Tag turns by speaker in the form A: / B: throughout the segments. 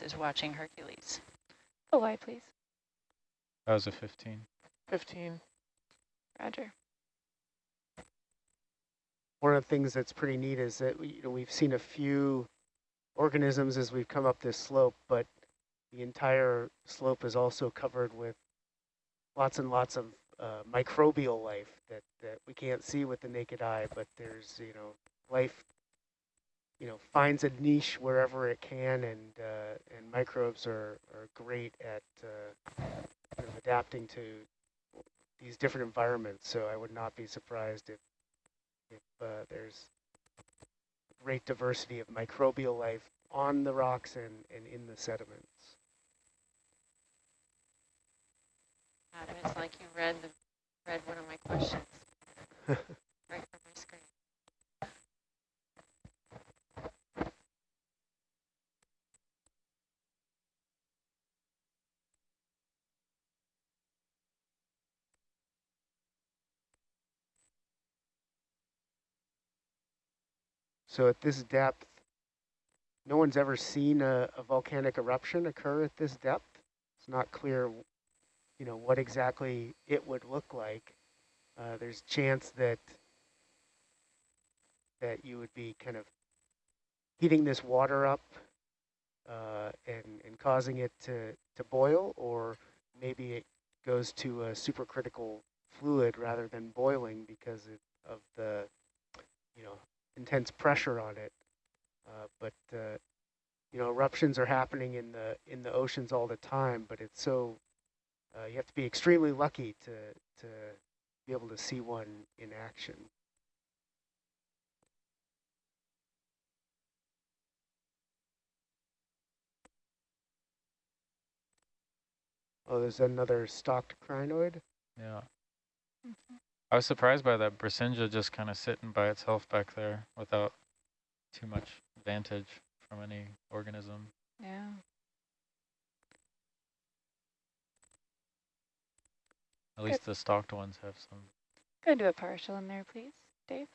A: is watching Hercules.
B: Oh, why, please.
C: That was a 15.
D: 15.
B: Roger.
E: One of the things that's pretty neat is that we, you know, we've seen a few organisms as we've come up this slope, but the entire slope is also covered with lots and lots of uh, microbial life that, that we can't see with the naked eye, but there's, you know, life, you know, finds a niche wherever it can, and uh, and microbes are, are great at uh, kind of adapting to these different environments. So I would not be surprised if if uh, there's great diversity of microbial life on the rocks and, and in the sediments.
A: Adam, it's like you read the read one of my questions right from my screen.
E: So at this depth, no one's ever seen a, a volcanic eruption occur at this depth. It's not clear, you know, what exactly it would look like. Uh, there's chance that that you would be kind of heating this water up uh, and, and causing it to, to boil, or maybe it goes to a supercritical fluid rather than boiling because of the, you know, intense pressure on it. Uh, but uh, you know, eruptions are happening in the in the oceans all the time. But it's so uh, you have to be extremely lucky to to be able to see one in action. Oh, there's another stalked crinoid.
C: Yeah. Mm -hmm. I was surprised by that Brisinga just kind of sitting by itself back there without too much vantage from any organism.
B: Yeah.
C: At least the stalked ones have some.
B: Go do a partial in there, please, Dave.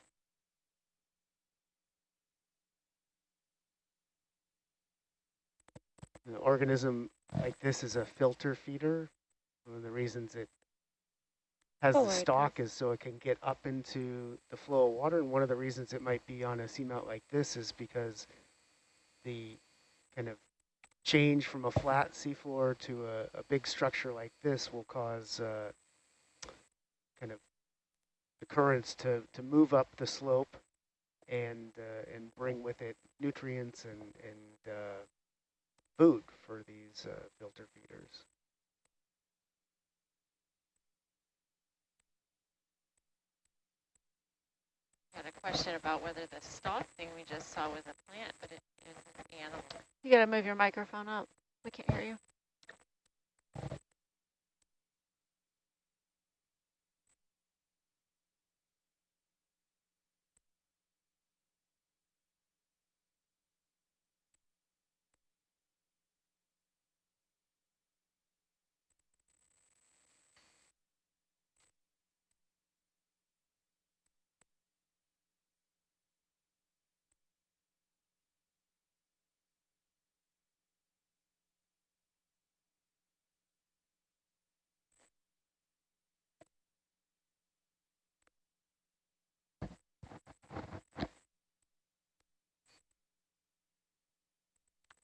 E: An organism like this is a filter feeder. One of the reasons it has the stalk is so it can get up into the flow of water. And one of the reasons it might be on a seamount like this is because the kind of change from a flat seafloor to a, a big structure like this will cause uh, kind of the currents to, to move up the slope and uh, and bring with it nutrients and, and uh, food for these uh, filter feeders.
A: Had a question about whether the stalk thing we just saw was a plant, but it is an animal.
B: You got to move your microphone up. We can't hear you.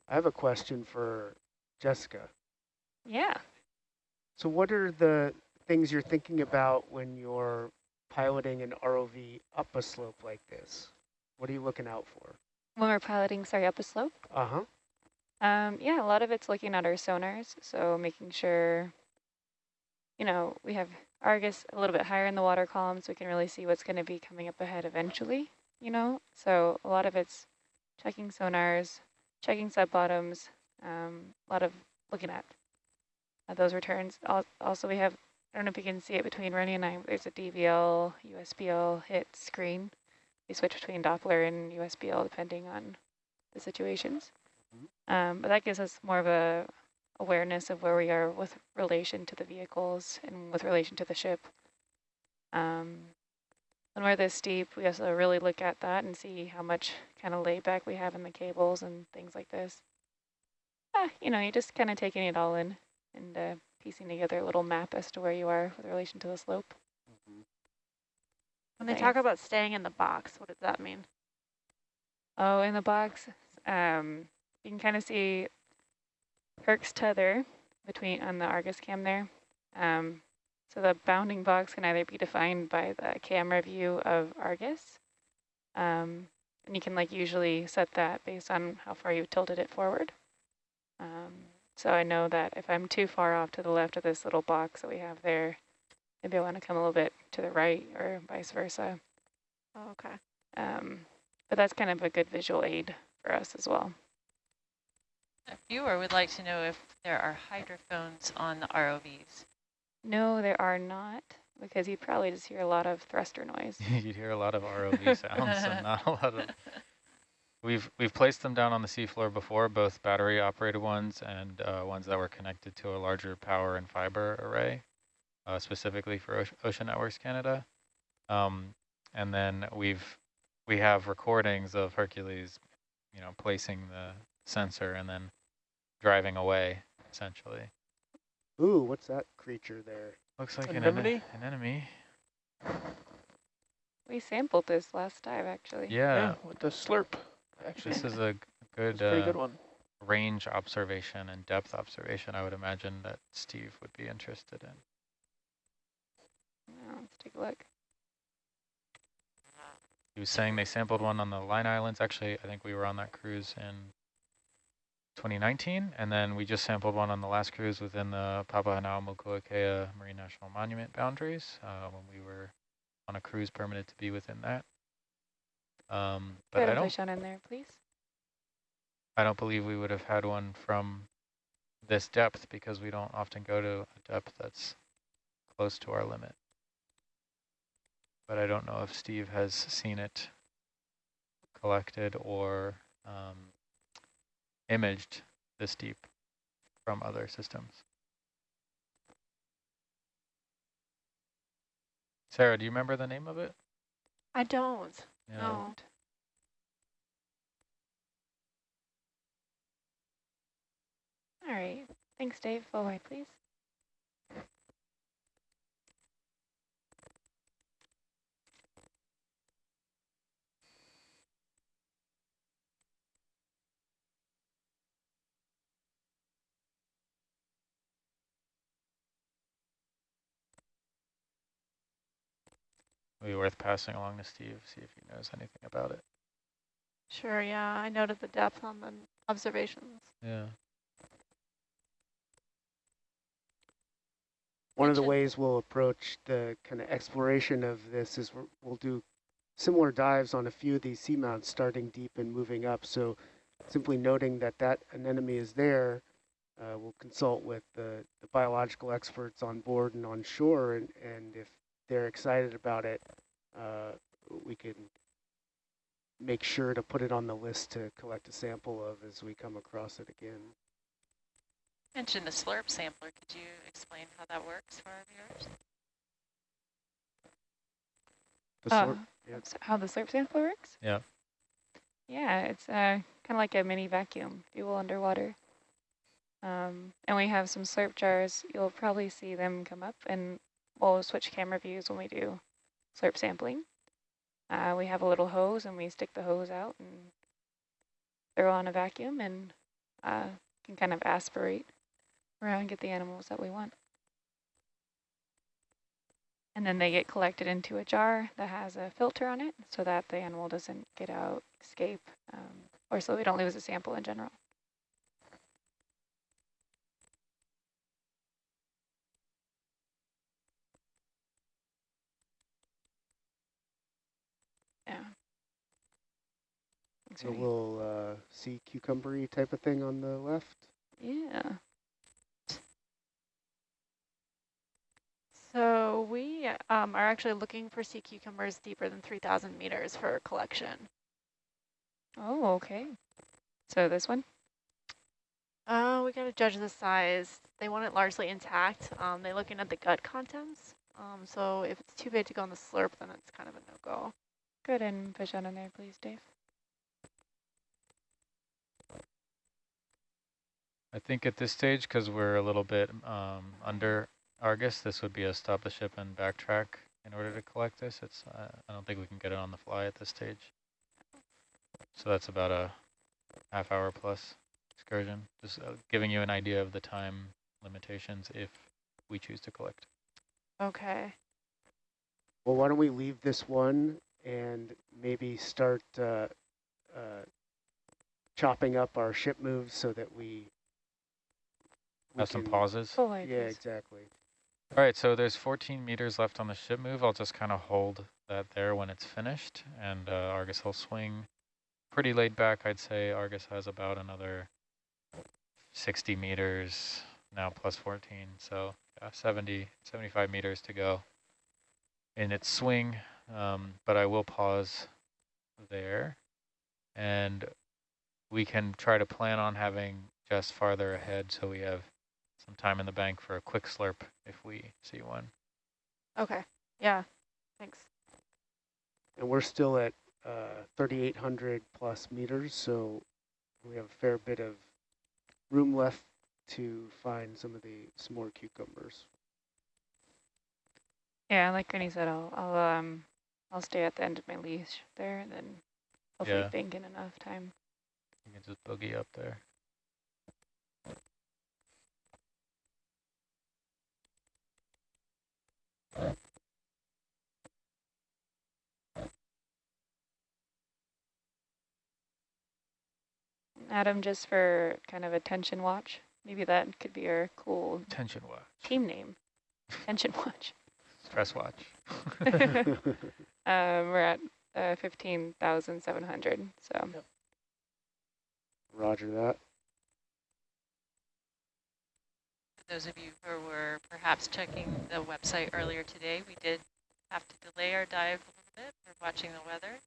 E: I have a question for Jessica.
B: Yeah.
E: So what are the things you're thinking about when you're piloting an ROV up a slope like this? What are you looking out for?
B: When we're piloting, sorry, up a slope?
E: Uh-huh.
B: Um, yeah, a lot of it's looking at our sonars, so making sure, you know, we have Argus a little bit higher in the water column so we can really see what's going to be coming up ahead eventually, you know? So a lot of it's checking sonars, checking sub bottoms, um, a lot of looking at uh, those returns. Also, we have, I don't know if you can see it between Rennie and I, there's a DVL, USBL hit screen. We switch between Doppler and USBL depending on the situations. Mm-hmm. Um, but that gives us more of a awareness of where we are with relation to the vehicles and with relation to the ship. Um, when we're this steep, we also really look at that and see how much kind of layback we have in the cables and things like this. Uh, you know, you're just kind of taking it all in and uh, piecing together a little map as to where you are with relation to the slope.
A: When they talk about staying in the box, what does that mean?
B: Oh, in the box, um, you can kind of see Herc's tether between on the Argus cam there. Um, so the bounding box can either be defined by the camera view of Argus, um, and you can like usually set that based on how far you tilted it forward. Um, so I know that if I'm too far off to the left of this little box that we have there, maybe I want to come a little bit to the right or vice versa.
A: Oh, okay.
B: Um, but that's kind of a good visual aid for us as well.
D: A viewer would like to know if there are hydrophones on the ROVs.
B: No, there are not, because you'd probably just hear a lot of thruster noise.
C: You'd hear a lot of ROV sounds and not a lot of. We've we've placed them down on the seafloor before, both battery operated ones and uh, ones that were connected to a larger power and fiber array, uh, specifically for Ocean, Ocean Networks Canada. Um, and then we've we have recordings of Hercules, you know, placing the sensor and then driving away, essentially.
E: Ooh, what's that creature there?
C: Looks like an,
F: Anemone?
C: ene- an enemy.
B: We sampled this last dive, actually.
C: Yeah,
F: with the slurp. Actually,
C: this is a g- good,
F: a pretty
C: uh,
F: good one.
C: range observation and depth observation, I would imagine that Steve would be interested in.
B: Yeah, let's take a look.
C: He was saying they sampled one on the Line Islands. Actually, I think we were on that cruise in 2019, and then we just sampled one on the last cruise within the Papahanaumokuakea Marine National Monument boundaries uh, when we were on a cruise permitted to be within that. Um, but I
B: a
C: don't,
B: fish on in there, please.
C: I don't believe we would have had one from this depth because we don't often go to a depth that's close to our limit. But I don't know if Steve has seen it collected or um, imaged this deep from other systems. Sarah, do you remember the name of it?
A: I don't.
C: Yeah.
A: No.
B: All right. Thanks, Dave. Full wide, please.
C: Be worth passing along to Steve, see if he knows anything about it.
A: Sure, yeah. I noted the depth on the observations.
C: Yeah.
E: One of the ways we'll approach the kind of exploration of this is we're, we'll do similar dives on a few of these seamounts, starting deep and moving up. So simply noting that that anemone is there, uh, we'll consult with the, the biological experts on board and on shore, and, and if they're excited about it, uh, we can make sure to put it on the list to collect a sample of as we come across it again.
D: Mentioned the slurp sampler. Could you explain how that works for our viewers?
E: The
B: Uh,
E: yeah.
B: s- how the slurp sampler works?
C: Yeah.
B: Yeah, it's uh, kind of like a mini vacuum, fuel underwater. Um, and we have some slurp jars. You'll probably see them come up, and we'll switch camera views when we do slurp sampling. Uh, we have a little hose, and we stick the hose out and throw on a vacuum, and uh, can kind of aspirate around and get the animals that we want. And then they get collected into a jar that has a filter on it so that the animal doesn't get out, escape, um, or so we don't lose a sample in general. Thanks,
E: A
B: Ray.
E: little uh, sea cucumbery type of thing on the left.
B: Yeah.
A: So we um, are actually looking for sea cucumbers deeper than 3,000 meters for collection.
B: Oh, okay. So this one?
A: Uh, we got to judge the size. They want it largely intact. Um, they're looking at the gut contents. Um, so if it's too big to go on the slurp, then it's kind of a no-go.
B: Go ahead and fish on in there, please, Dave.
C: I think at this stage, because we're a little bit um, under Argus, this would be a stop the ship and backtrack in order to collect this. It's uh, I don't think we can get it on the fly at this stage. So that's about a half hour plus excursion. Just uh, giving you an idea of the time limitations if we choose to collect.
A: Okay.
E: Well, why don't we leave this one and maybe start uh, uh, chopping up our ship moves so that we, we
C: Have some pauses.
B: Full
E: Yeah,
B: ideas.
E: exactly.
C: All right, so there's 14 meters left on the ship move. I'll just kind of hold that there when it's finished, and uh, Argus will swing pretty laid back. I'd say Argus has about another 60 meters now plus 14, so yeah, 70, 75 meters to go in its swing, um, but I will pause there, and we can try to plan on having just farther ahead so we have some time in the bank for a quick slurp if we see one.
A: Okay. Yeah. Thanks.
E: And we're still at uh, 3,800 plus meters, so we have a fair bit of room left to find some of the some more cucumbers.
B: Yeah, like Granny said, I'll, I'll, um, I'll stay at the end of my leash there and then hopefully
C: Yeah.
B: bank in enough time.
C: You can just boogie up there.
B: Adam, just for kind of attention watch, maybe that could be our cool
C: Tension watch.
B: team name. Attention watch.
C: Stress watch.
B: Um, we're at uh, 15,700, so.
E: Roger that.
D: For those of you who were perhaps checking the website earlier today, we did have to delay our dive a little bit. We're watching the weather.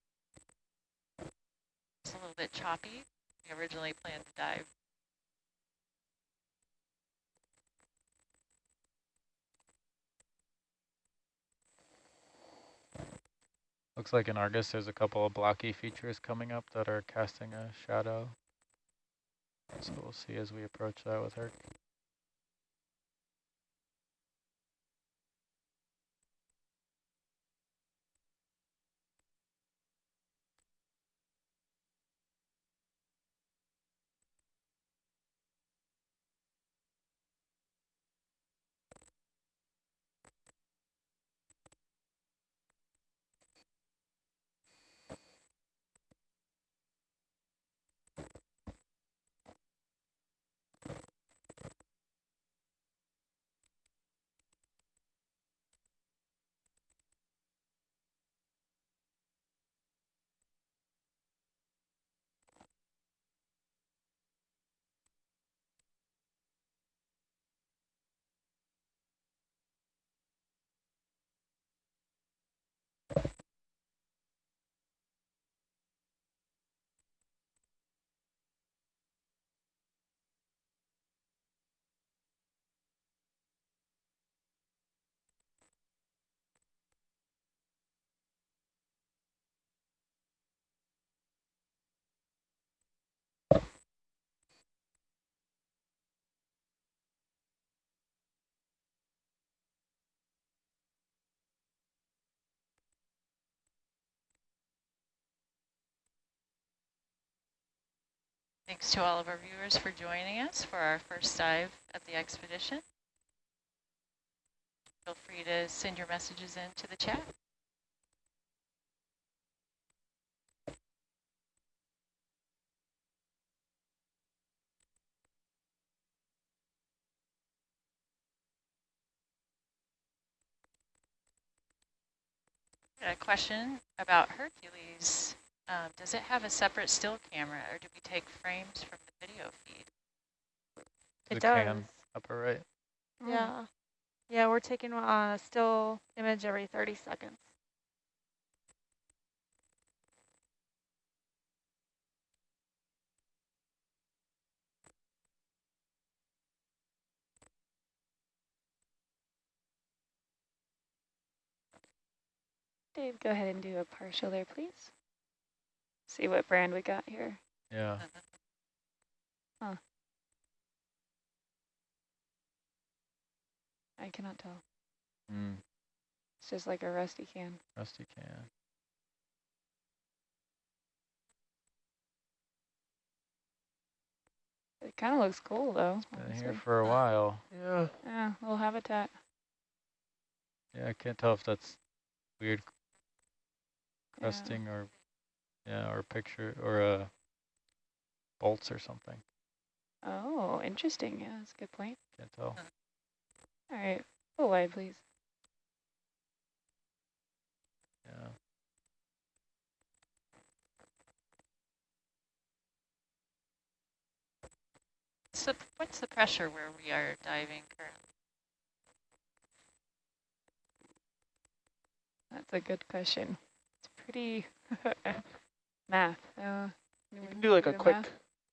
D: It's a little bit choppy. We originally planned to dive
C: Looks like in Argus there's a couple of blocky features coming up that are casting a shadow. So we'll see as we approach that with her.
D: Thanks to all of our viewers for joining us for our first dive at the expedition. Feel free to send your messages in to the chat. A question about Hercules. Um, does it have a separate still camera or do we take frames from the video feed?
A: It
C: The
A: does.
C: cam upper right.
A: Yeah. Yeah, we're taking a still image every 30 seconds.
B: Dave, go ahead and do a partial there, please. See what brand we got here.
C: Yeah. Huh.
B: I cannot tell.
C: Mm.
B: It's just like a rusty can.
C: Rusty can.
B: It kind of looks cool though.
C: It's been
B: honestly.
C: here for a while.
F: Yeah.
B: Yeah, little habitat.
C: Yeah, I can't tell if that's weird crusting yeah. or yeah, or a picture or uh, bolts or something.
B: Oh, interesting. Yeah, that's a good point.
C: Can't tell.
B: All right, full wide, please.
C: Yeah.
D: So what's the pressure where we are diving currently?
B: That's a good question. It's pretty math. Uh,
F: You can do like a quick,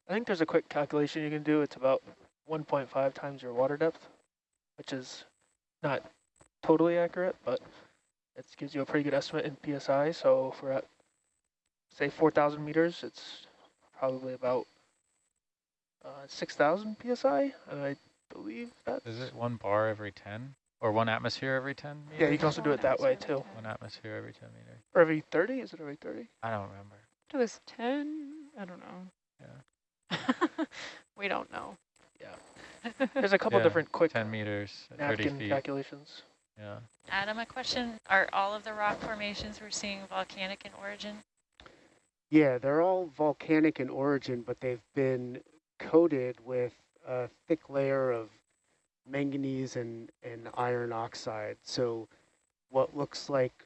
F: I think there's a quick calculation you can do. It's about 1.5 times your water depth, which is not totally accurate, but it gives you a pretty good estimate in PSI. So if we're at, say, 4,000 meters, it's probably about uh, 6,000 PSI. And I believe that's...
C: Is it one bar every 10 or one atmosphere every 10 meters?
F: Yeah, you can also do it that way too.
C: One atmosphere every 10 meters.
F: Or every 30? Is it every 30?
C: I don't remember.
B: It was 10? I don't know. Yeah.
A: we don't know. Yeah.
F: There's a couple
C: Yeah,
F: different quick
C: 10 meters 30
F: napkin
C: feet.
F: calculations.
C: Yeah.
D: Adam, a question. Are all of the rock formations we're seeing volcanic in origin?
E: Yeah, they're all volcanic in origin, but they've been coated with a thick layer of manganese and, and iron oxide. So what looks like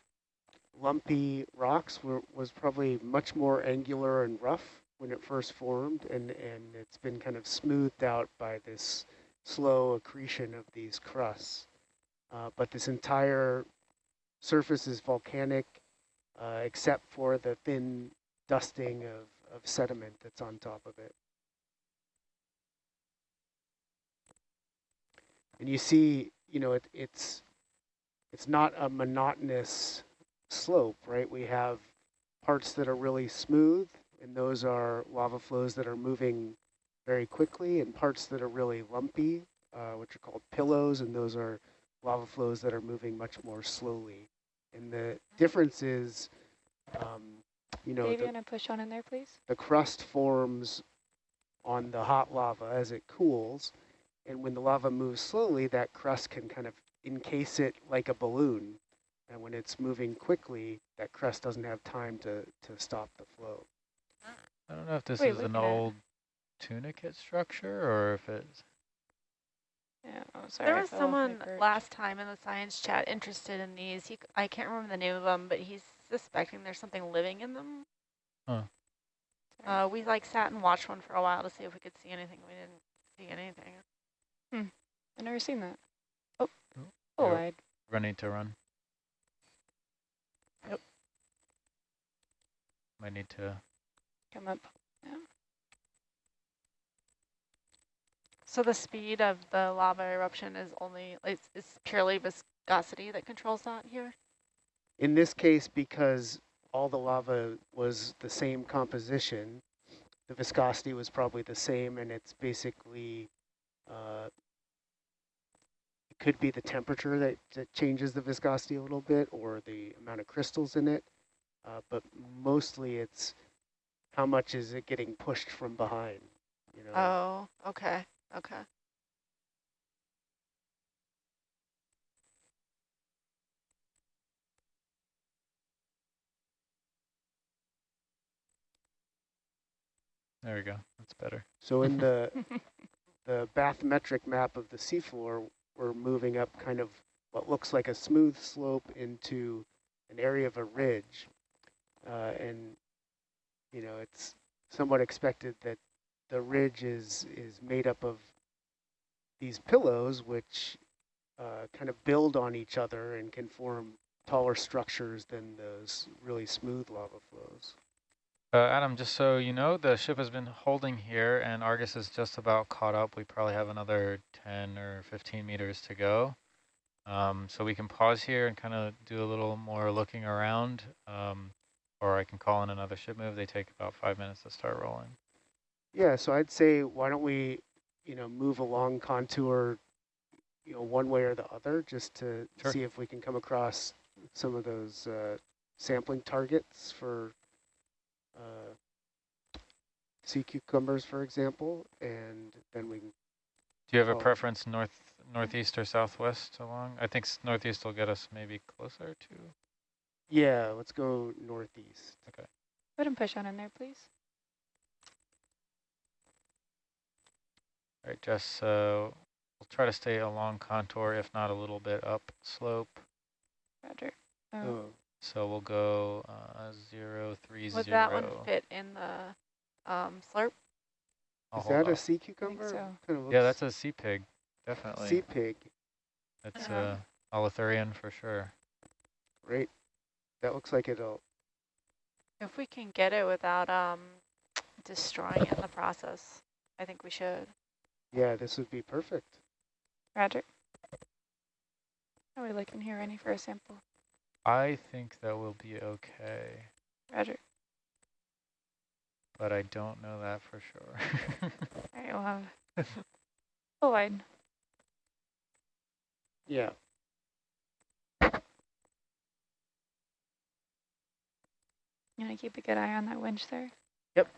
E: lumpy rocks were, was probably much more angular and rough when it first formed, and, and it's been kind of smoothed out by this slow accretion of these crusts. Uh, but this entire surface is volcanic, uh, except for the thin dusting of, of sediment that's on top of it. And you see, you know, it, it's it's not a monotonous slope, right? We have parts that are really smooth, and those are lava flows that are moving very quickly, and parts that are really lumpy, uh, which are called pillows, and those are lava flows that are moving much more slowly. And the difference is, um, you know,
B: Dave,
E: the,
B: you want to push on in there, please?
E: the crust forms on the hot lava as it cools. And when the lava moves slowly, that crust can kind of encase it like a balloon. And when it's moving quickly, that crust doesn't have time to, to stop the flow.
C: I don't know if this
B: Wait,
C: is an
B: looking at-
C: old tunicate structure or if it's
B: Yeah, oh, sorry.
A: there was
B: fell off my
A: someone last time in the science chat interested in these. He, c- I can't remember the name of them, but he's suspecting there's something living in them.
B: Sorry.
A: Uh, we like sat and watched one for a while to see if we could see anything. We didn't see anything. Hmm.
B: I've never seen that. Oh,
C: Oh,
B: full
C: you're running to run. Might need to,
B: Come up. Yeah.
A: So the speed of the lava eruption is only, it's, it's purely viscosity that controls that here?
E: In this case, because all the lava was the same composition, the viscosity was probably the same, and it's basically, uh, it could be the temperature that, that changes the viscosity a little bit, or the amount of crystals in it, uh, but mostly it's how much is it getting pushed from behind, you know?
A: Oh, okay, okay.
C: there we go, that's better.
E: So in the the bathymetric map of the seafloor, we're moving up kind of what looks like a smooth slope into an area of a ridge. Uh, and, you know, it's somewhat expected that the ridge is, is made up of these pillows, which uh, kind of build on each other and can form taller structures than those really smooth lava flows.
C: Uh, Adam, just so you know, the ship has been holding here and Argus is just about caught up. We probably have another 10 or 15 meters to go. Um, so we can pause here and kind of do a little more looking around. Um, or I can call in another ship move. They take about five minutes to start rolling.
E: Yeah, so I'd say why don't we, you know, move along contour, you know, one way or the other, just to
C: Sure.
E: see if we can come across some of those uh, sampling targets for uh, sea cucumbers, for example, and then we can,
C: Do you have a
E: Oh.
C: preference north, northeast or southwest along? I think northeast will get us maybe closer to.
E: Yeah, let's go northeast.
B: Go ahead and push on in there, please.
C: All right, Jess, so we'll try to stay along contour, if not a little bit up slope.
B: Roger. Oh,
E: Oh,
C: So we'll go uh, zero, three,
A: Would
C: zero.
A: that one fit in the um, slurp?
C: I'll
E: is
C: hold
E: that a sea cucumber?
B: so.
E: Kind of
C: Yeah, that's a sea pig, definitely.
E: sea pig.
C: That's uh, holothurian for sure.
E: Great. That looks like it'll.
A: If we can get it without um, destroying it in the process, I think we should.
E: Yeah, this would be perfect.
B: Roger. Are we looking here, Rennie, for a sample?
C: I think that will be okay,
B: Roger.
C: but I don't know that for sure.
B: All right, we'll have full wide.
E: Yeah.
B: You want to keep a good eye on that winch there? Yep.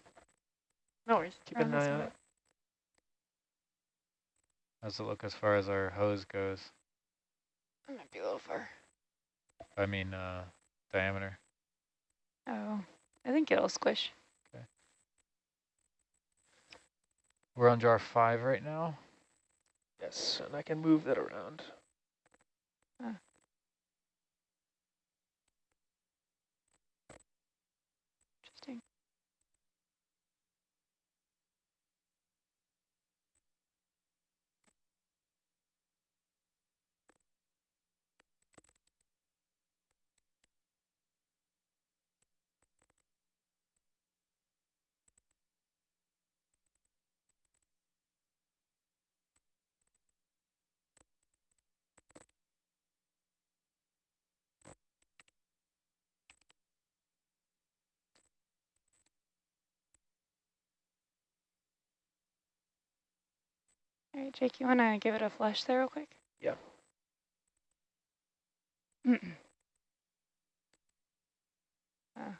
A: No worries.
F: Keep an eye on
B: it.
F: it.
C: How's it look as far as our hose goes?
B: It might be a little far.
C: I mean, uh, diameter.
B: Oh, I think it'll squish. Okay.
C: We're on jar five right now.
F: Yes, and I can move that around.
B: Interesting. All right, Jake, you want to give it a flush there real quick?
F: Yeah.
B: Mm-mm. Uh.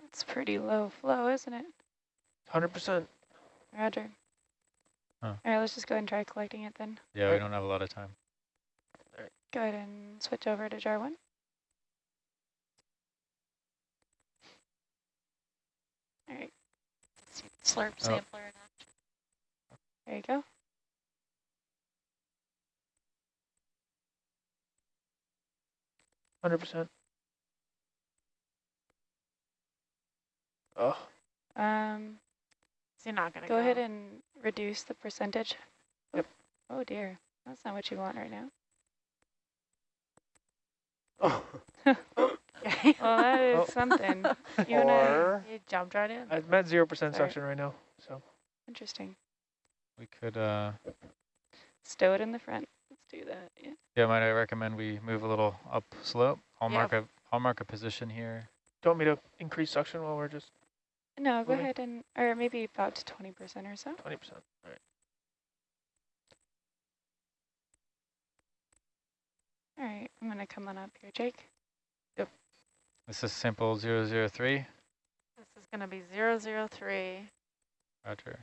B: That's pretty low flow, isn't it?
F: 100%.
B: Roger.
C: Huh.
B: All right, let's just go ahead and try collecting it then.
C: Yeah, we don't have a lot of time. All right.
B: Go ahead and switch over to jar one. All right,
D: See the slurp
C: Oh.
D: sampler in
B: there you go.
F: Hundred percent. Oh,
B: Um,
A: So you're not gonna
B: go ahead and reduce the percentage.
F: Yep.
B: Oh dear, that's not what you want right now.
E: Oh.
A: Okay.
B: Well, that is
F: Oh.
B: something. You wanna,
E: or
A: you jumped right in.
F: I'm at zero percent
B: Sorry.
F: suction right now. So
B: interesting.
C: We could, uh,
B: Stow it in the front. Let's do that. Yeah.
C: yeah, might I recommend we move a little up slope? I'll
A: Yeah.
C: mark a, I'll mark a position here.
F: do you want me to increase suction while we're just
B: No, go ahead and, or maybe about to 20% or so.
F: twenty percent? All right.
B: All right, I'm gonna come on up here, Jake.
C: This is sample 003.
A: This is gonna be zero zero three.
C: Roger.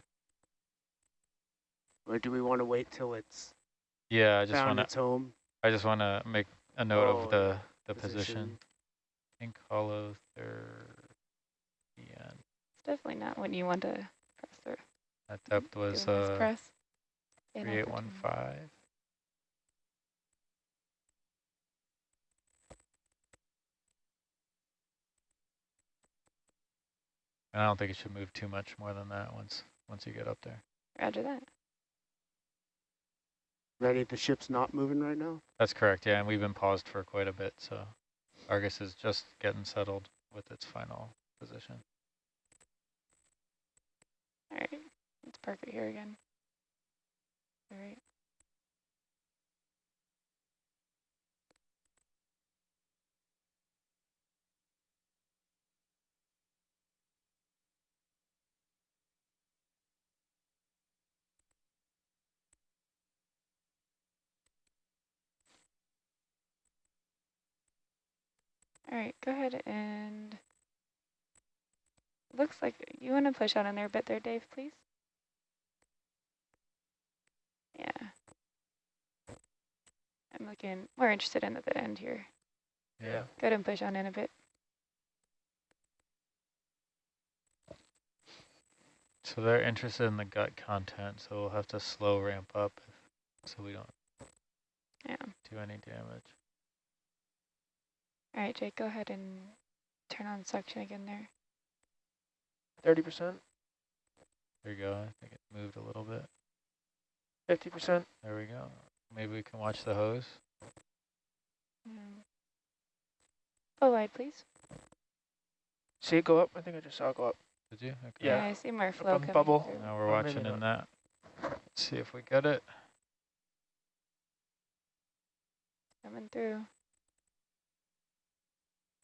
E: or do we want to wait till it's
C: Yeah, I just
E: found
C: want to,
E: its home
C: I just want to make a note
E: Oh,
C: of the, the position.
E: position?
C: Pink hollow third.
B: It's definitely not what you want to press through.
C: That depth was
B: Doing
C: uh,
B: press. in over to-
C: 3815. And I don't think it should move too much more than that once once you get up there.
B: Roger that.
E: ready the ship's not moving right now
C: That's correct, yeah, and we've been paused for quite a bit, so Argus is just getting settled with its final position.
B: All right, let's park it here again. All right. All right, go ahead and, looks like you want to push out on there a bit there, Dave, please? Yeah. I'm looking more interested in at the end here.
C: Yeah.
B: Go ahead and push on in a bit.
C: So they're interested in the gut content, so we'll have to slow ramp up if, so we don't
B: Yeah.
C: do any damage.
B: All right, Jake, go ahead and turn on suction again there.
F: 30%,
C: There you go. I think it moved a little bit.
F: 50%.
C: There we go. Maybe we can watch the hose.
B: Mm. Pull wide, please.
F: See it go up? I think I just saw it go up.
C: Did you? Okay.
F: Yeah.
B: I see more flow
F: on
B: coming
F: bubble.
B: through.
C: Now we're
F: Or maybe
C: watching in that. Let's see if we get it.
B: Coming through.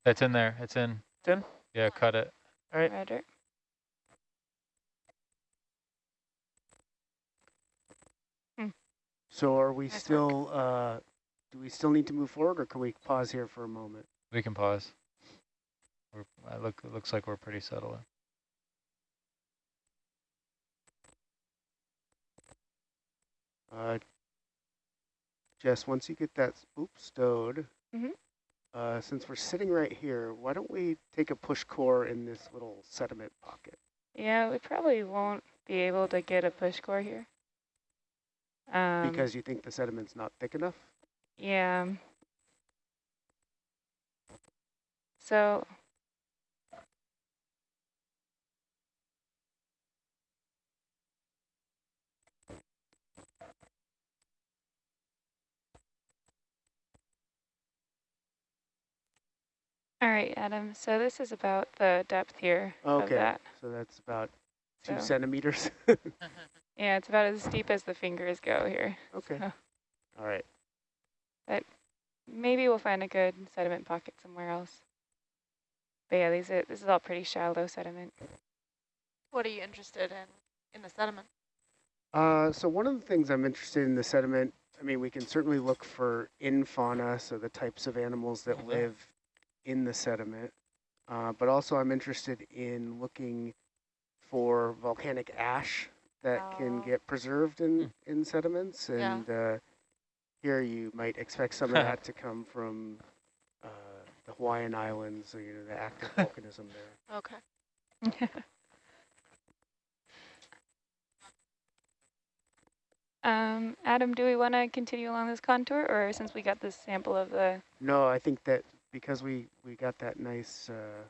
C: It's in there. It's in.
F: It's in?
C: Yeah, cut it.
F: All right.
B: Roger.
E: So are we
A: Nice
E: still, uh, do we still need to move forward or can we pause here for a moment?
C: We can pause. We're, I look, it looks like we're pretty settled.
E: Uh, Jess, once you get that spoop stowed,
B: Mhm.
E: Uh, since we're sitting right here, why don't we take a push core in this little sediment pocket?
B: Yeah, we probably won't be able to get a push core here. Um,
E: Because you think the sediment's not thick enough?
B: Yeah. So. All right, Adam, so this is about the depth here of
E: Okay,
B: that.
E: so that's about two
B: So-
E: centimeters.
B: Yeah, it's about as deep as the fingers go here.
E: okay,
B: So
E: all right.
B: But maybe we'll find a good sediment pocket somewhere else. But yeah, these are, this is all pretty shallow sediment.
A: What are you interested in in the sediment?
E: Uh, so one of the things I'm interested in the sediment, I mean, we can certainly look for infauna, so the types of animals that
C: Mhm.
E: live in the sediment. Uh, but also I'm interested in looking for volcanic ash that can
A: Oh.
E: get preserved in, in sediments.
A: Yeah.
E: And uh, here you might expect some of that to come from uh, the Hawaiian Islands, or, you know, the active volcanism there.
A: Okay.
B: um, Adam, do we want to continue along this contour, or since we got this sample of the,
E: No, I think that because we, we got that nice uh,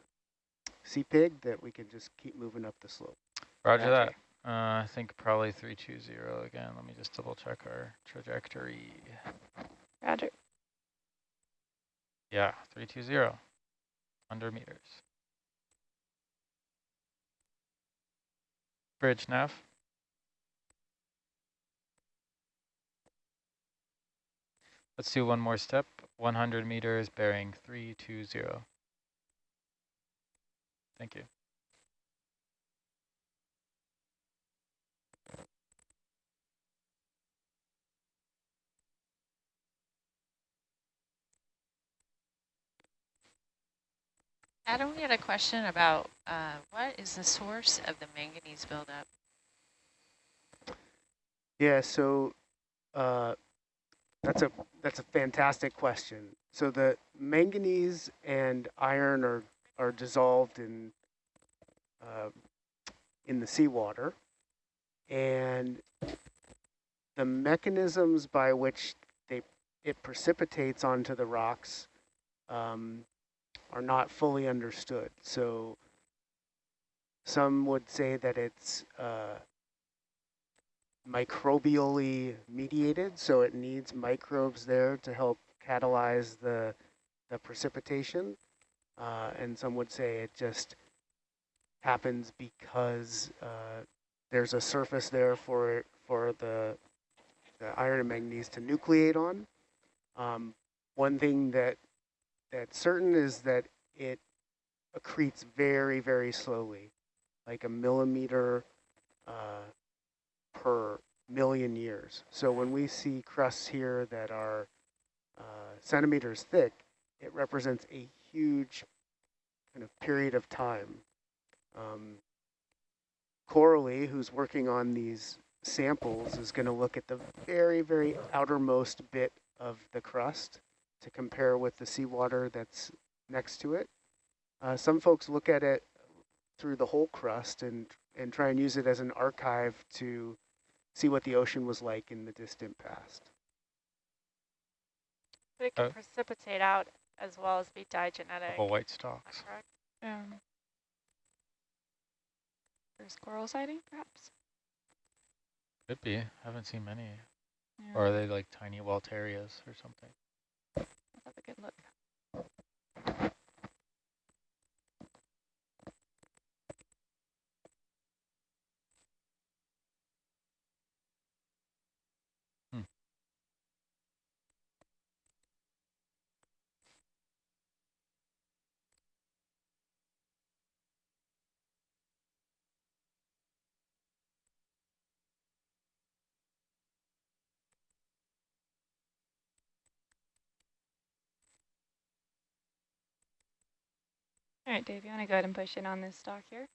E: sea pig that we can just keep moving up the slope.
C: Roger
B: Roger.
C: that. Uh, I think probably 320 again. Let me just double check our trajectory.
B: Roger?
C: Yeah, 320. 100 meters. Bridge nav. Let's do one more step. 100 meters bearing 320. Thank you.
D: Adam, we had a question about uh, what is the source of the manganese buildup?
E: Yeah, so uh, that's a that's a fantastic question. So the manganese and iron are are dissolved in uh, in the seawater, and the mechanisms by which they it precipitates onto the rocks um, are not fully understood. So some would say that it's uh, microbially mediated, so it needs microbes there to help catalyze the, the precipitation. Uh, and some would say it just happens because uh, there's a surface there for for the, the iron and manganese to nucleate on. Um, one thing that that's certain is that it accretes very, very slowly, like a millimeter uh, per million years. So when we see crusts here that are uh, centimeters thick, it represents a huge kind of period of time. Um, Coralie, who's working on these samples, is going to look at the very, very outermost bit of the crust to compare with the seawater that's next to it. Uh, some folks look at it through the whole crust and, and try and use it as an archive to see what the ocean was like in the distant past.
A: But it can
C: Uh,
A: precipitate out as well as be diagenetic.
C: Couple white
A: Is
C: stalks.
A: that correct?
B: Um, first coral sighting, perhaps?
C: Could be. I Haven't seen many.
B: Yeah,
C: Or are they like tiny Walterias or something?
B: let's have a good look. All right, Dave, you want to go ahead and push in on this stalk here?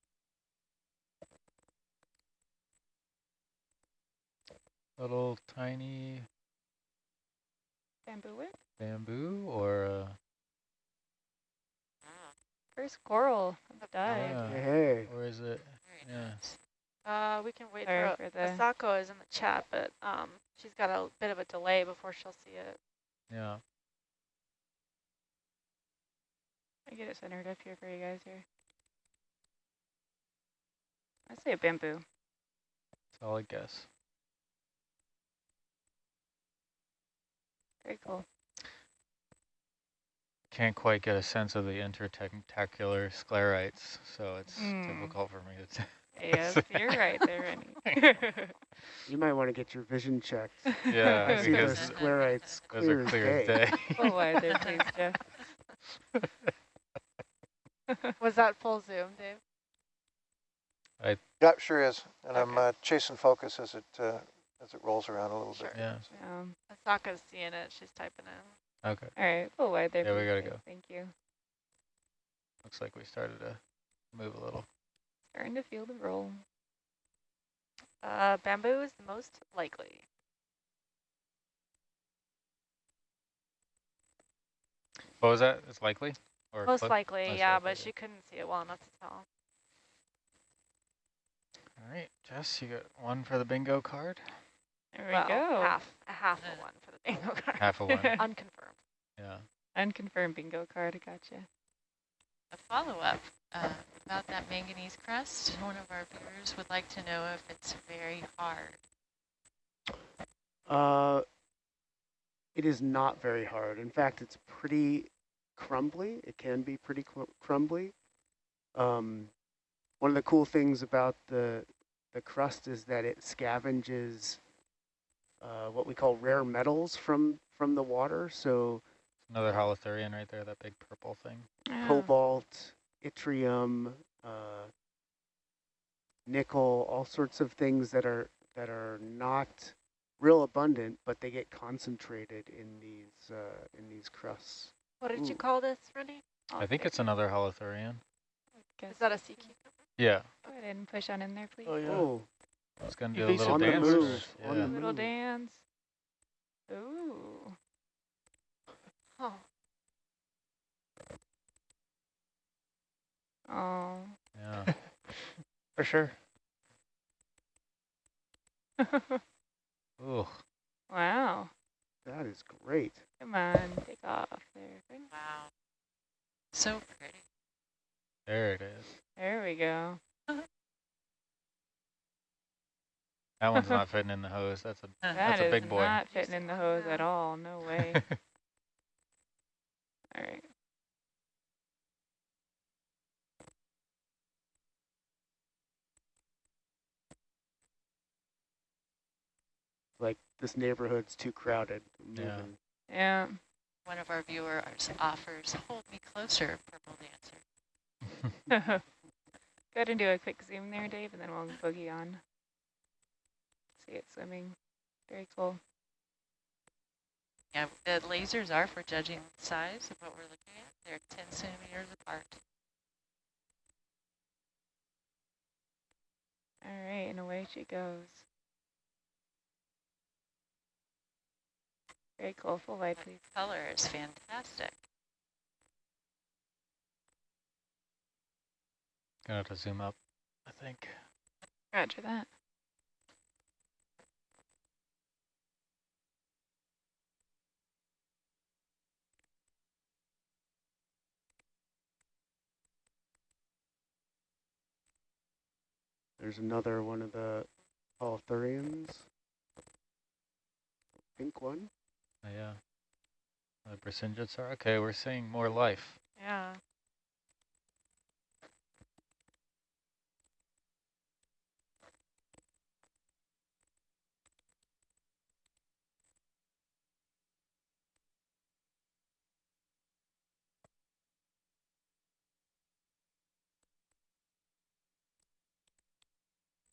C: Little tiny
B: Bamboo whip.
C: bamboo or uh,
B: First coral of the dive.
C: Yeah.
E: Hey,
C: or is it? Yeah.
A: Uh, we can wait
B: Sorry
A: for,
B: for the-
A: Asako is in the chat, but um, she's got a bit of a delay before she'll see it.
C: Yeah.
B: I get it centered up here for you guys here. I say a bamboo.
C: Solid guess.
B: Very cool.
C: Can't quite get a sense of the intertentacular sclerites, so it's
B: Mm.
C: difficult for me to.
B: Yes, you're right there, Rennie.
E: you might want to get your vision checked.
C: yeah,
E: I see those
C: because
E: sclerites
C: those
E: clear
C: are
E: as
C: clear
E: day.
C: as day.
B: Full wide there, please, Jeff.
A: Was that full zoom, Dave?
G: I Yeah, sure is. And I'm uh, chasing focus as it uh, as it rolls around a little
A: Sure.
G: bit.
C: Yeah.
B: Um,
A: Asako's seeing it. She's typing in.
C: Okay.
B: all right, full wide there.
C: Yeah, we gotta go.
B: Thank you.
C: Looks like we started to move a little.
B: Starting to feel the roll.
A: Uh, bamboo is the most likely.
C: What was that? It's likely? Or
A: Most likely,
C: most
A: yeah,
C: likely,
A: but she couldn't see it well enough to tell.
C: All right, Jess, you got one for the bingo card.
B: There we
A: well,
B: go.
A: half, a half
D: Uh.
A: of one for the bingo card.
C: Half of one.
A: Unconfirmed.
C: Yeah.
B: Unconfirmed bingo card. I Gotcha.
D: A follow-up uh, about that manganese crust. One of our viewers would like to know if it's very hard.
E: Uh, it is not very hard. In fact, it's pretty crumbly. It can be pretty crumbly. Um, one of the cool things about the the crust is that it scavenges uh, what we call rare metals from from the water. So
C: Another holothurian right there, that big purple thing.
E: Cobalt, yttrium, uh, nickel, all sorts of things that are that are not real abundant, but they get concentrated in these uh, in these crusts.
A: What did you call this, Rennie?
C: I think it's another holothurian.
B: Guess.
A: Is that a sea cucumber?
C: Yeah.
B: Go ahead and push on in there, please.
F: Oh, yeah.
E: Oh,
C: It's going to
F: You
C: do a little
E: on the
C: dance.
E: move,
C: Yeah.
E: on the
B: Little
E: move.
B: dance. Ooh.
A: Oh,
B: Oh.
C: yeah.
F: For sure.
C: Ooh.
B: wow.
E: That is great.
B: Come on, take off there.
D: Wow. So pretty.
C: There it is.
B: There we go.
C: That one's not fitting in the hose. That's a
B: That
C: That's a big boy.
B: not fitting in the hose at all. No way. all right.
E: Like this neighborhood's too crowded.
C: Yeah.
E: moving.
B: Yeah.
D: One of our viewers offers, hold me closer, purple dancer.
B: Go ahead and do a quick zoom there, Dave, and then we'll boogie on. See it swimming. Very cool.
D: Yeah, the lasers are for judging the size of what we're looking at. They're 10 centimeters apart.
B: All right, and away she goes. Very cool. Full wide, please.
D: Color is fantastic.
C: Gonna have to zoom up, I think.
B: Roger that.
E: There's another one of the Holothurians. Pink one.
C: Yeah. The Brachyngits are, okay, we're seeing more life.
A: Yeah.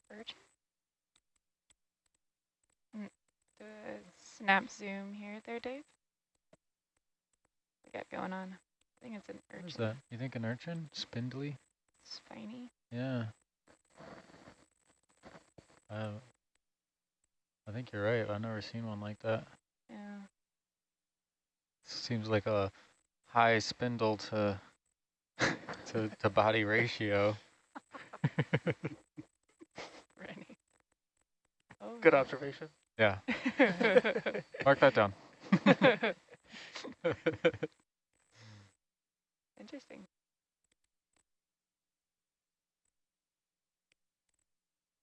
B: Bird. Mm, snap zoom here there, Dave. We got going on. I think it's an
C: What is
B: urchin.
C: that? You think an urchin? Spindly?
B: Spiny.
C: Yeah. Uh, I think you're right. I've never seen one like that.
B: Yeah.
C: Seems like a high spindle to to, to body ratio.
B: Rennie. Oh.
F: Good observation.
C: Yeah, mark that down.
B: Interesting.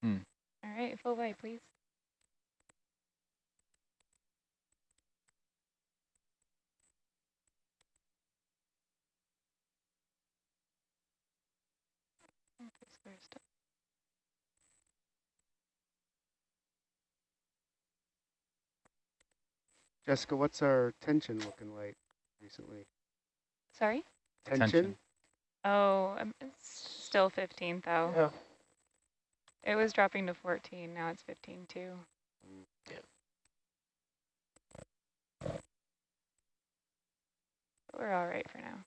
C: Hmm.
B: All right, full white, please. Okay, square stop.
E: Jessica, what's our tension looking like recently?
B: Sorry?
E: Tension?
C: Tension.
B: Oh, um, it's still 15 though.
F: Yeah.
B: It was dropping to 14, now it's 15 too.
F: Yeah.
B: But we're all right for now.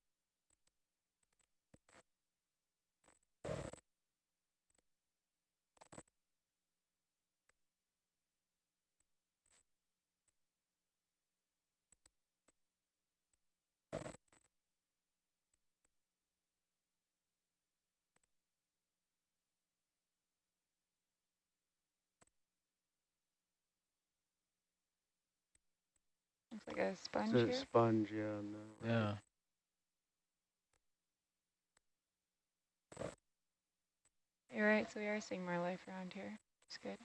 B: Like a sponge
E: It's a
B: here.
E: sponge, yeah. On the right.
C: Yeah.
B: You're right, so we are seeing more life around here. It's good.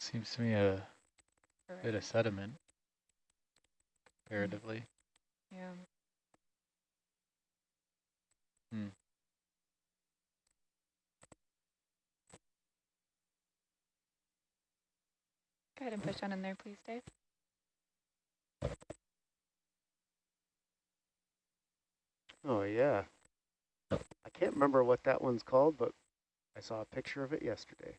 C: Seems to me a
B: We're
C: bit of sediment, comparatively.
B: Yeah.
C: Hmm.
B: Go ahead and push on in there, please, Dave.
E: Oh, yeah. I can't remember what that one's called, but I saw a picture of it yesterday.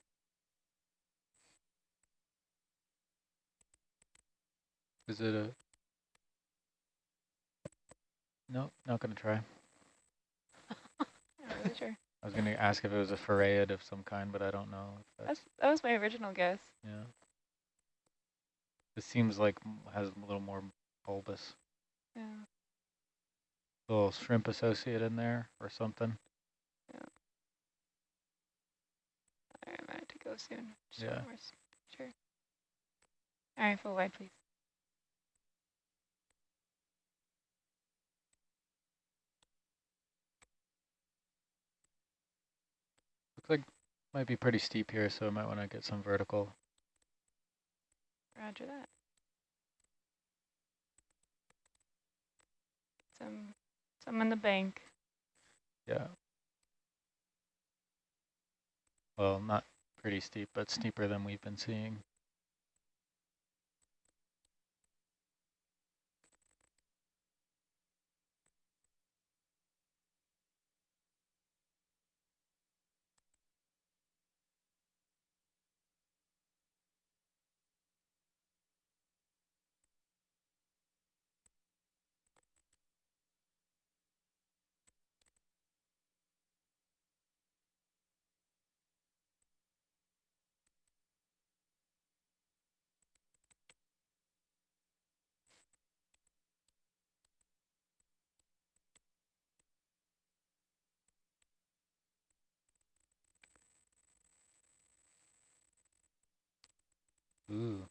C: Is it a... No, not gonna try.
B: Not really sure.
C: I was gonna ask if it was a farreid of some kind, but I don't know. If that's,
B: That's, that was my original guess.
C: yeah. This seems like has a little more bulbous.
B: Yeah.
C: Little shrimp associate in there or something.
B: All right, I'm to go soon. Just
C: Yeah.
B: Sure. All right, full wide, please.
C: Looks like might be pretty steep here, so I might want to get some vertical.
B: Roger that. Some, some in the bank.
C: Yeah. Well, not pretty steep, but steeper than we've been seeing. Ooh.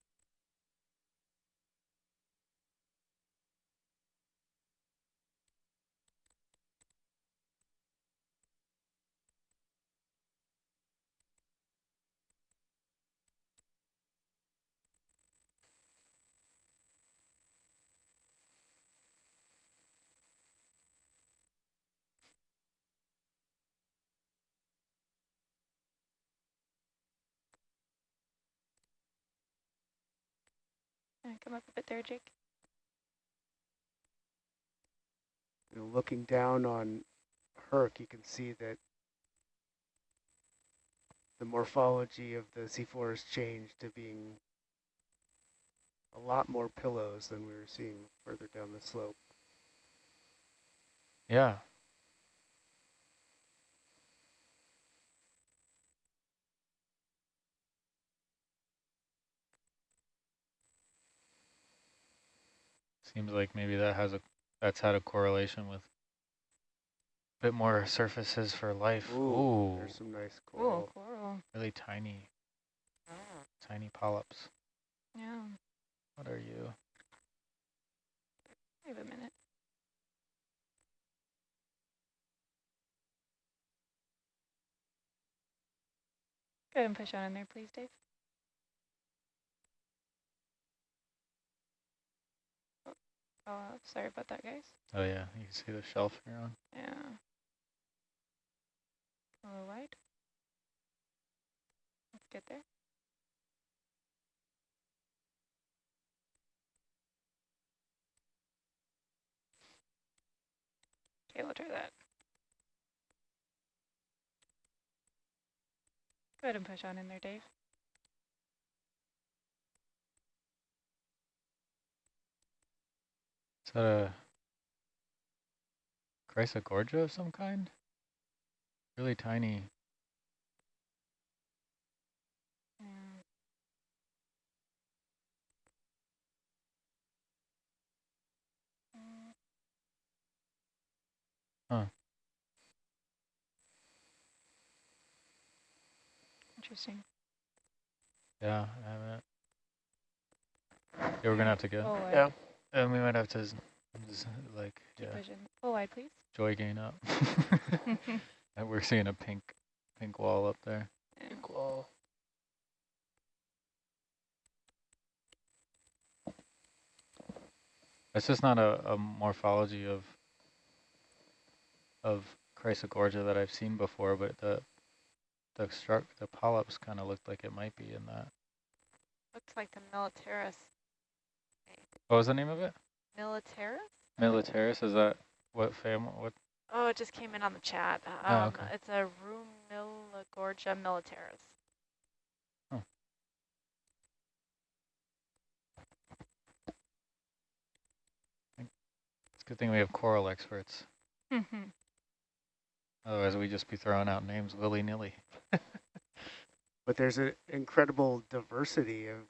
B: Uh, come up a bit there, Jake.
E: You know, looking down on Herc, you can see that the morphology of the seafloor has changed to being a lot more pillows than we were seeing further down the slope.
C: Yeah. Seems like maybe that has a that's had a correlation with a bit more surfaces for life. Ooh,
E: There's some nice
B: Cool,
E: coral.
B: coral.
C: really tiny, ah. tiny polyps.
B: Yeah,
C: What are you?
B: wait a minute. Go ahead and push on in there, please, Dave. Oh, sorry about that, guys.
C: Oh yeah, you can see the shelf you're on.
B: Yeah. A little wide. Let's get there. Okay, we'll try that. Go ahead and push on in there, Dave.
C: Is that a Chrysogorgia of some kind? Really tiny.
B: Yeah.
C: Huh.
B: Interesting.
C: Yeah, I haven't. Yeah, we're gonna have to go.
B: Oh, wide.
F: Yeah.
C: And we might have to, z- z- like,
B: Keep
C: yeah,
B: pushing. Full wide, please.
C: joy gain up. and we're seeing a pink, pink wall up there.
B: Yeah.
F: Cool.
C: It's just not a, a morphology of of Chrysogorgia that I've seen before, but the the struck the polyps kind of looked like it might be in that.
A: Looks like the Militaris.
C: What was the name of it?
A: Militaris?
C: Militaris. Is that what family? What?
A: Oh, it just came in on the chat.
C: Oh,
A: Um,
C: okay.
A: It's a Pleurogorgia militaris.
C: It's a good thing we have coral experts.
B: Mhm.
C: Otherwise, we'd just be throwing out names willy nilly.
E: But there's an incredible diversity of, of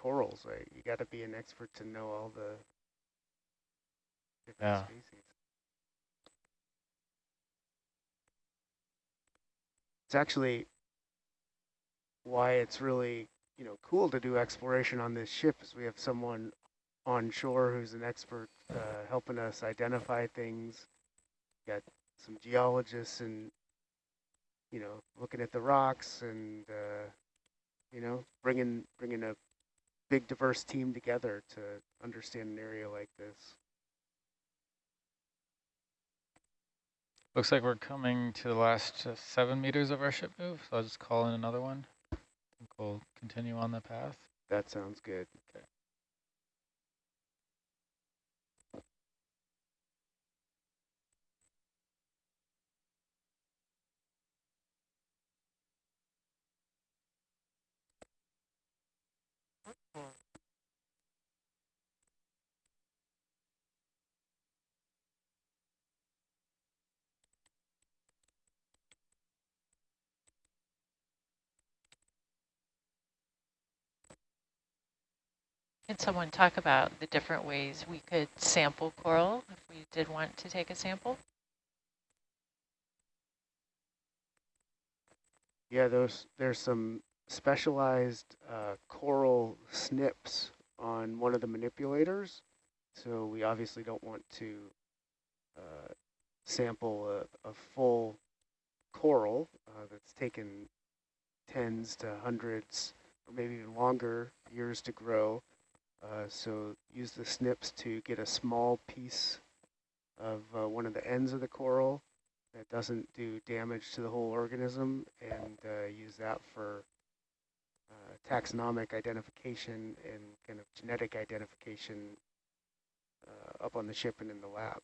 E: corals, right? You got to be an expert to know all the different
C: Yeah.
E: species. It's actually why it's really, you know, cool to do exploration on this ship is we have someone on shore who's an expert uh, helping us identify things. Got some geologists and you know, looking at the rocks and, uh, you know, bringing bringing a big diverse team together to understand an area like this.
C: Looks like we're coming to the last uh, seven meters of our ship move, so I'll just call in another one. We'll continue on the path.
E: That sounds good.
D: Can someone talk about the different ways we could sample coral if we did want to take a sample?
E: Yeah, those there's some specialized uh, coral snips on one of the manipulators. So we obviously don't want to uh, sample a, a full coral uh, that's taken tens to hundreds or maybe even longer years to grow. Uh, so use the snips to get a small piece of uh, one of the ends of the coral that doesn't do damage to the whole organism and uh, use that for uh, taxonomic identification and kind of genetic identification uh, up on the ship and in the lab.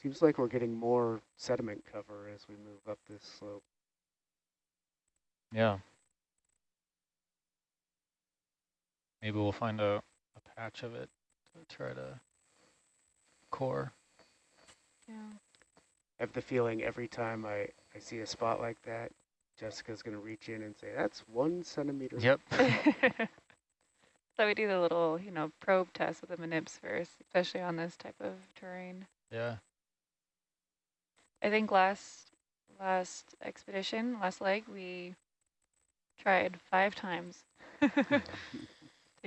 E: Seems like we're getting more sediment cover as we move up this slope.
C: Yeah. Maybe we'll find a, a patch of it to try to core.
B: Yeah.
E: I have the feeling every time I, I see a spot like that, Jessica's going to reach in and say, that's one centimeter.
C: Yep.
B: so we do the little, you know, probe test with the manips first, especially on this type of terrain.
C: yeah.
B: I think last last expedition, last leg, we tried five times to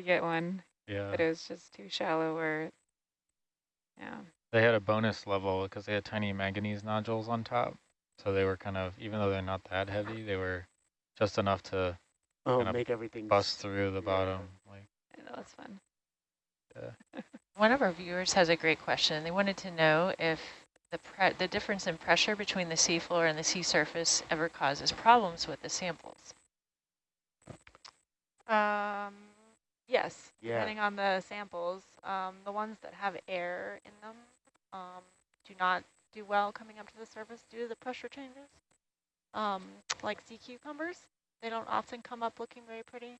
B: get one,
C: Yeah.
B: but it was just too shallow or, yeah.
C: They had a bonus level because they had tiny manganese nodules on top. So they were kind of, even though they're not that heavy, they were just enough to
E: Oh,
C: Kinda
E: make everything
C: bust through the
E: yeah.
C: bottom. Like,
B: I know, that's fun. Yeah.
D: One of our viewers has a great question. They wanted to know if the pre the difference in pressure between the seafloor and the sea surface ever causes problems with the samples.
A: Um, yes,
E: Yeah.
A: depending on the samples. Um, the ones that have air in them um, do not do well coming up to the surface due to the pressure changes. Um, like sea cucumbers, they don't often come up looking very pretty,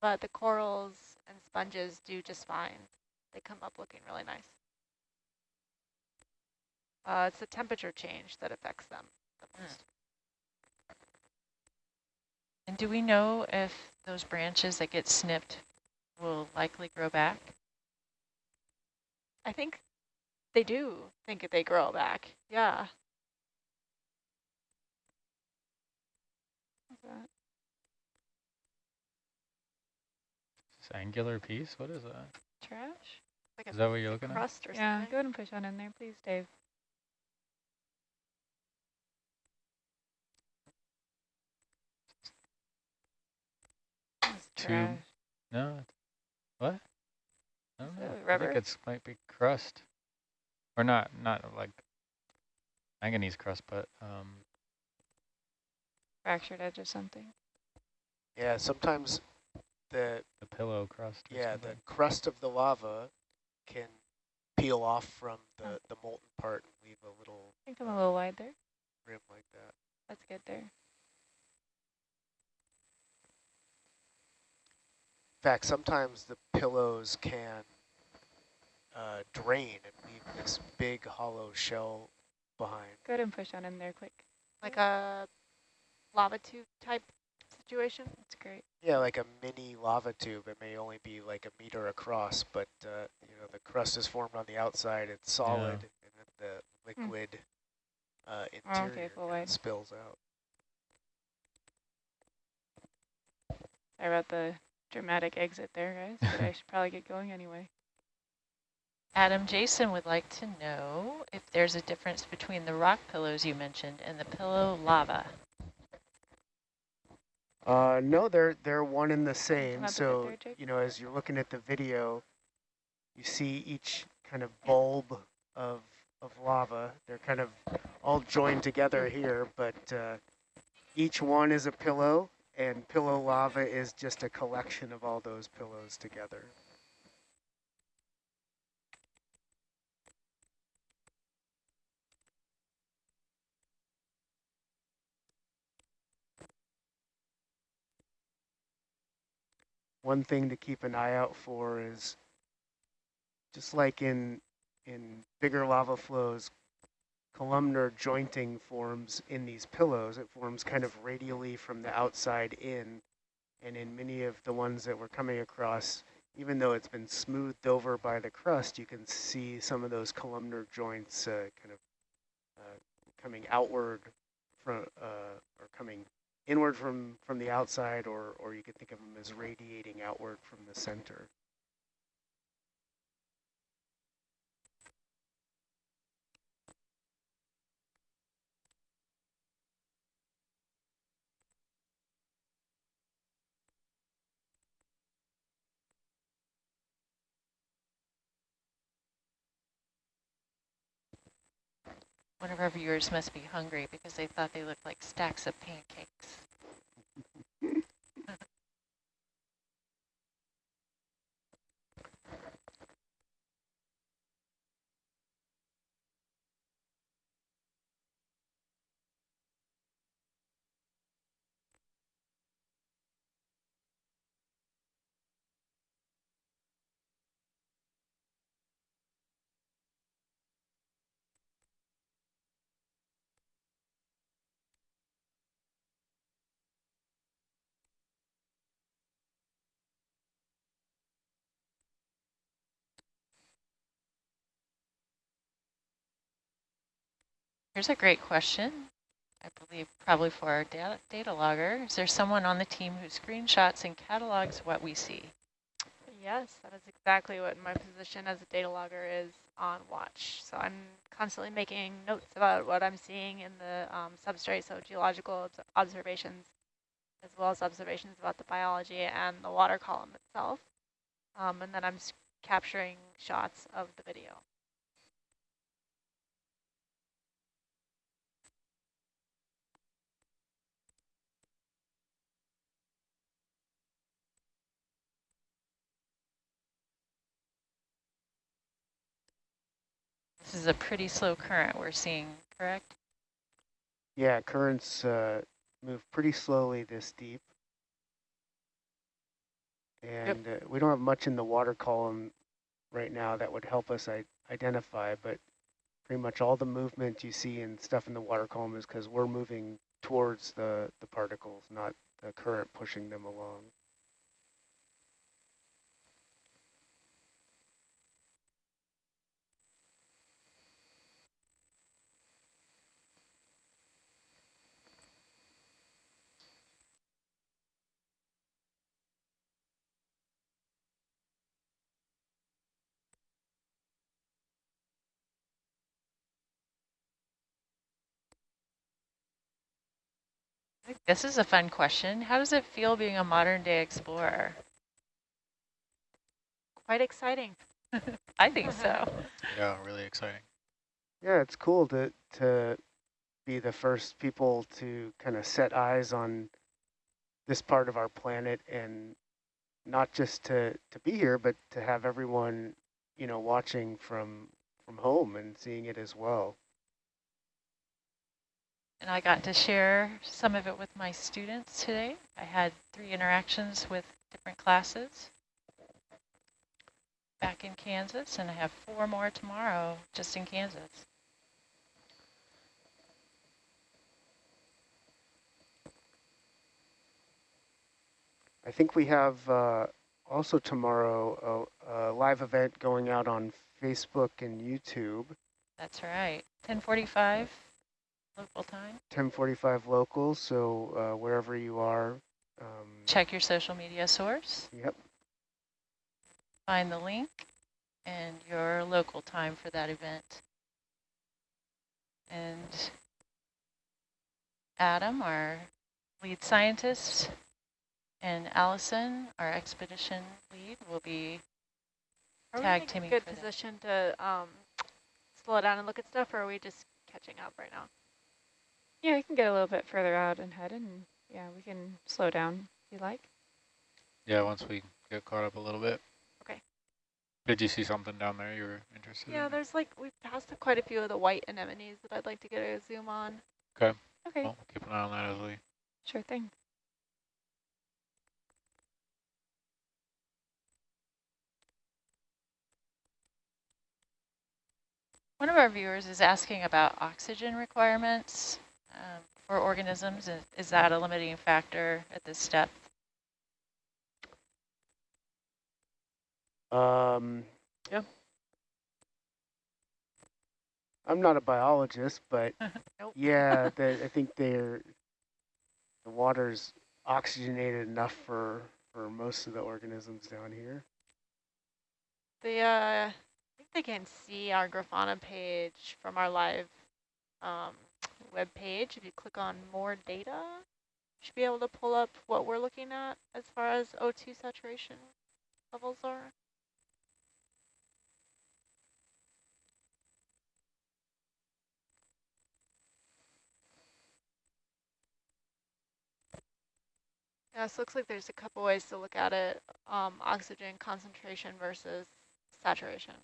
A: but the corals and sponges do just fine. They come up looking really nice. Uh, it's the temperature change that affects them the
D: Mm.
A: most.
D: And do we know if those branches that get snipped will likely grow back?
A: I think they do think that they grow back. Yeah.
B: What's
C: this angular piece? What is that?
B: Trash?
A: Like
C: Is that what you're looking at?
A: crust or
B: Yeah,
A: something.
B: go ahead and push on in there, please, Dave. That's
C: Tube. No. What? I don't
B: Is
C: know.
B: that
C: I
B: rubber?
C: think it's might be crust. Or not, not like manganese crust, but um,
B: Fractured edge or something.
E: Yeah, sometimes the
C: the pillow crust. or
E: yeah the crust of the lava can peel off from the, the molten part and leave a little
B: I think I'm a little wide there.
E: rim like that.
B: That's good there.
E: Fact, sometimes the pillows can uh, drain and leave this big hollow shell behind.
B: Go ahead and push on in there quick.
A: Like a lava tube type situation.
B: That's great.
E: Yeah, like a mini lava tube. It may only be like a meter across, but uh, you know the crust is formed on the outside. It's solid, and then the liquid uh,
B: Hmm. Oh, okay,
E: interior
B: full
E: kinda
B: wide.
E: spills out.
B: Sorry about the dramatic exit there, guys, but I should probably get going anyway.
D: Adam, Jason would like to know if there's a difference between the rock pillows you mentioned and the pillow lava.
E: Uh, no, they're they're one and the same.
B: up a bit
E: So
B: there,
E: you know, as you're looking at the video, you see each kind of bulb of of lava. They're kind of all joined together here, but uh, each one is a pillow, and pillow lava is just a collection of all those pillows together. One thing to keep an eye out for is just like in in bigger lava flows, columnar jointing forms in these pillows. It forms kind of radially from the outside in. And in many of the ones that we're coming across, even though it's been smoothed over by the crust, you can see some of those columnar joints uh, kind of uh, coming outward from, uh, or coming inward from, from the outside, or, or you could think of them as radiating outward from the center.
D: One of our viewers must be hungry because they thought they looked like stacks of pancakes. Here's a great question. I believe probably for our data, data logger. Is there someone on the team who screenshots and catalogs what we see?
A: Yes, that is exactly what my position as a data logger is on watch. So I'm constantly making notes about what I'm seeing in the um, substrate, so geological observations, as well as observations about the biology and the water column itself. Um, and then I'm capturing shots of the video.
D: This is a pretty slow current we're seeing, correct?
E: Yeah, currents uh, move pretty slowly this deep. And yep. uh, we don't have much in the water column right now that would help us identify, but pretty much all the movement you see and stuff in the water column is because we're moving towards the, the particles, not the current pushing them along.
D: This is a fun question. How does it feel being a modern day explorer?
A: Quite exciting.
D: I think so.
C: Yeah, really exciting.
E: Yeah, it's cool to to be the first people to kind of set eyes on this part of our planet and not just to, to be here, but to have everyone, you know, watching from from home and seeing it as well.
D: And I got to share some of it with my students today. I had three interactions with different classes back in Kansas, and I have four more tomorrow just in Kansas.
E: I think we have uh, also tomorrow a, a, live event going out on Facebook and YouTube.
D: That's right, 1045 local time.
E: 1045 local, so uh, wherever you are. Um,
D: Check your social media source.
E: Yep.
D: Find the link and your local time for that event. And Adam, our lead scientist, and Allison, our expedition lead, will be
A: Are
D: tag
A: we in a good position that. to um, slow down and look at stuff, or are we just catching up right now?
B: Yeah, we can get a little bit further out and head, and yeah, we can slow down if you like.
C: Yeah, once we get caught up a little bit.
A: Okay.
C: Did you see something down there you were interested
A: Yeah,
C: in?
A: there's like, we've passed quite a few of the white anemones that I'd like to get a zoom on.
C: Okay.
B: Okay,
C: Well, keep an eye on that as we
B: sure thing.
D: One of our viewers is asking about oxygen requirements um, for organisms. Is, is that a limiting factor at this depth?
E: Um, yeah. I'm not a biologist, but
A: Nope.
E: yeah, the, I think they're the water's oxygenated enough for for most of the organisms down here.
A: The, uh, I think they can see our Grafana page from our live um, web page. If you click on more data, should be able to pull up what we're looking at as far as O2 saturation levels are. Yeah, looks like there's a couple ways to look at it. Um, oxygen concentration versus saturation.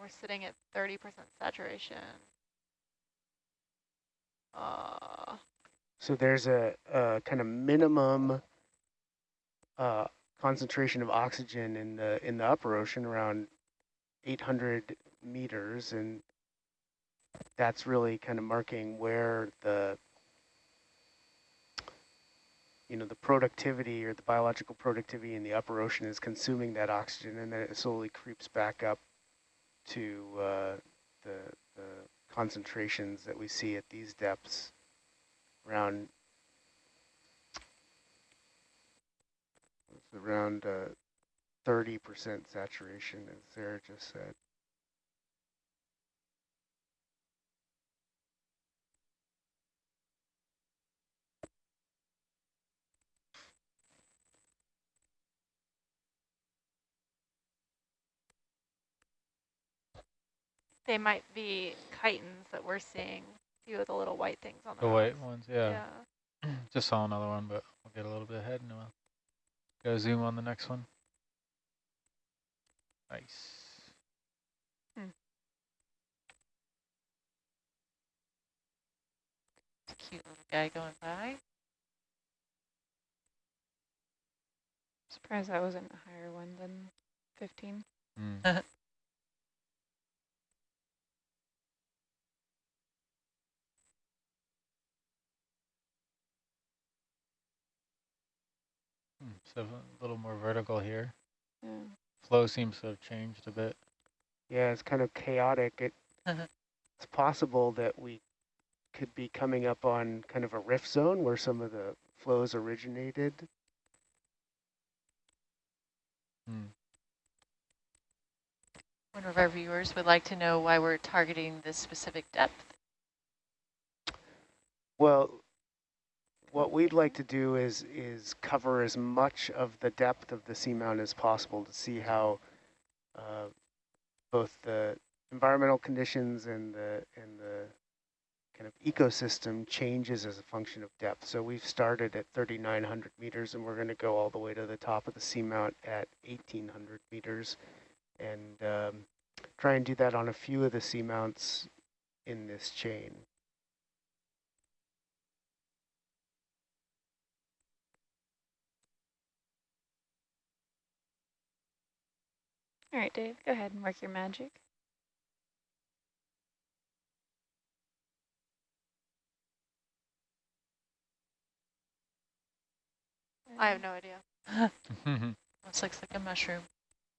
A: We're sitting at 30% saturation. Uh,
E: So there's a, a kind of minimum uh, concentration of oxygen in the in the upper ocean around 800 meters, and that's really kind of marking where the you know the productivity or the biological productivity in the upper ocean is consuming that oxygen, and then it slowly creeps back up to uh, the the concentrations that we see at these depths around around uh, 30% saturation, as Sarah just said.
A: They might be chitons that we're seeing. A few of the little white things on the
C: The white ones, yeah. Just saw another one, but we'll get a little bit ahead and we'll go zoom on the next one. Nice.
D: It's cute little guy going by.
B: Surprised that wasn't a higher one than 15.
C: Mm. Hmm, So a little more vertical here.
B: Yeah.
C: Flow seems to have changed a bit.
E: Yeah, it's kind of chaotic. It, it's possible that we could be coming up on kind of a rift zone where some of the flows originated.
C: Hmm.
D: One of our viewers would like to know why we're targeting this specific depth.
E: Well, what we'd like to do is is cover as much of the depth of the seamount as possible to see how uh, both the environmental conditions and the and the kind of ecosystem changes as a function of depth. So we've started at 3,900 meters and we're going to go all the way to the top of the seamount at 1,800 meters and um, try and do that on a few of the seamounts in this chain.
B: All right, Dave, go ahead and work your magic.
A: I have no idea.
D: Almost looks like a mushroom.